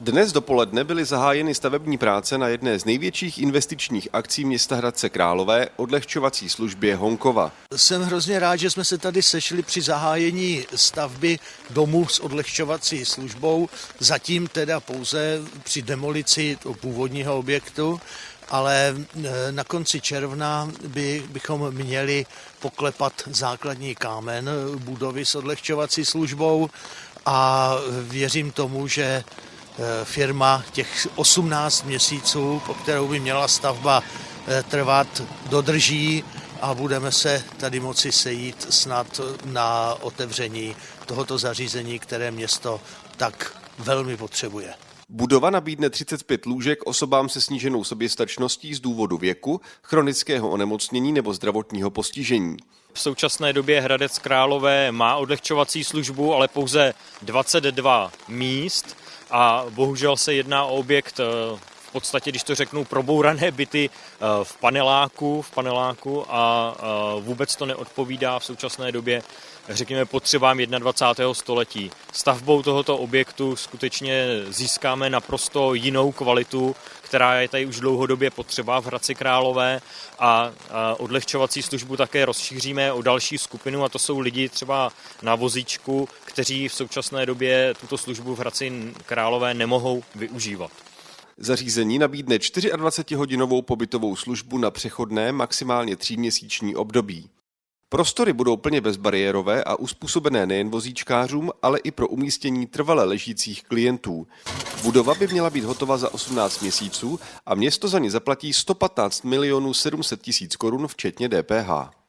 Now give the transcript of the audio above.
Dnes dopoledne byly zahájeny stavební práce na jedné z největších investičních akcí města Hradce Králové, odlehčovací službě Honkova. Jsem hrozně rád, že jsme se tady sešli při zahájení stavby domu s odlehčovací službou, zatím teda pouze při demolici původního objektu, ale e, na konci června by, bychom měli poklepat základní kámen budovy s odlehčovací službou a věřím tomu, že firma těch 18 měsíců, po kterou by měla stavba eh, trvat, dodrží a budeme se tady moci sejít snad na otevření tohoto zařízení, které město tak velmi potřebuje. Budova nabídne 35 lůžek osobám se sníženou soběstačností z důvodu věku, chronického onemocnění nebo zdravotního postižení. V současné době Hradec Králové má odlehčovací službu, ale pouze 22 míst a bohužel se jedná o objekt eh, v podstatě, když to řeknu, probourané byty eh, v paneláku, v paneláku a eh, vůbec to neodpovídá v současné době, řekněme, potřebám 21. století. Stavbou tohoto objektu skutečně získáme naprosto jinou kvalitu, která je tady už dlouhodobě potřeba v Hradci Králové a odlehčovací službu také rozšíříme o další skupinu a to jsou lidi třeba na vozíčku, kteří v současné době tuto službu v Hradci Králové nemohou využívat. Zařízení nabídne 24-hodinovou pobytovou službu na přechodné maximálně tříměsíční období. Prostory budou plně bezbariérové a uspůsobené nejen vozíčkářům, ale i pro umístění trvale ležících klientů. Budova by měla být hotova za 18 měsíců a město za ní zaplatí 115 milionů 700 tisíc korun včetně DPH.